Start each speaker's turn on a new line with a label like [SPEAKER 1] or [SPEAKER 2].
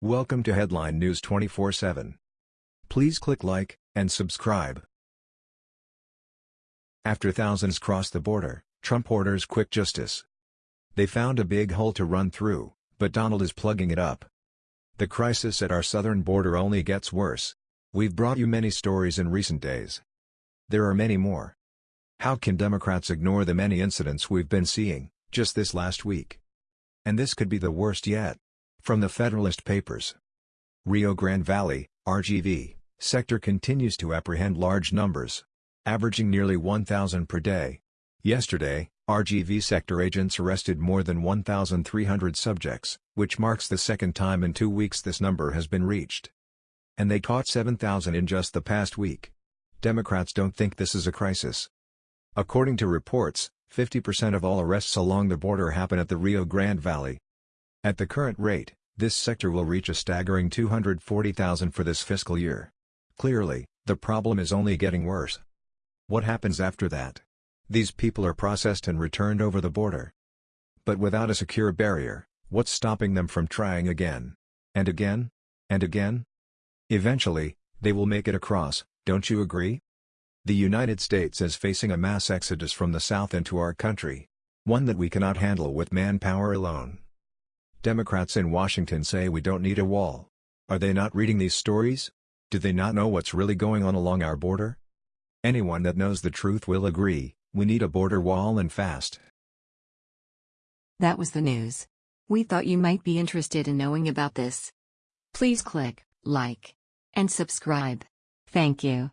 [SPEAKER 1] Welcome to Headline News 24/7. Please click like and subscribe. After thousands cross the border, Trump orders quick justice. They found a big hole to run through, but Donald is plugging it up. The crisis at our southern border only gets worse. We've brought you many stories in recent days. There are many more. How can Democrats ignore the many incidents we've been seeing, just this last week? And this could be the worst yet. From the Federalist Papers. Rio Grande Valley, RGV, sector continues to apprehend large numbers. Averaging nearly 1,000 per day. Yesterday, RGV sector agents arrested more than 1,300 subjects, which marks the second time in two weeks this number has been reached. And they caught 7,000 in just the past week. Democrats don't think this is a crisis. According to reports, 50% of all arrests along the border happen at the Rio Grande Valley. At the current rate, this sector will reach a staggering 240,000 for this fiscal year. Clearly, the problem is only getting worse. What happens after that? These people are processed and returned over the border. But without a secure barrier, what's stopping them from trying again? And again? And again? Eventually, they will make it across, don't you agree? The United States is facing a mass exodus from the South into our country. One that we cannot handle with manpower alone. Democrats in Washington say we don't need a wall. Are they not reading these stories? Do they not know what's really going on along our border? Anyone that knows the truth will agree, we need a border wall and fast.
[SPEAKER 2] That was the news. We thought you might be interested in knowing about this. Please click like and subscribe. Thank you.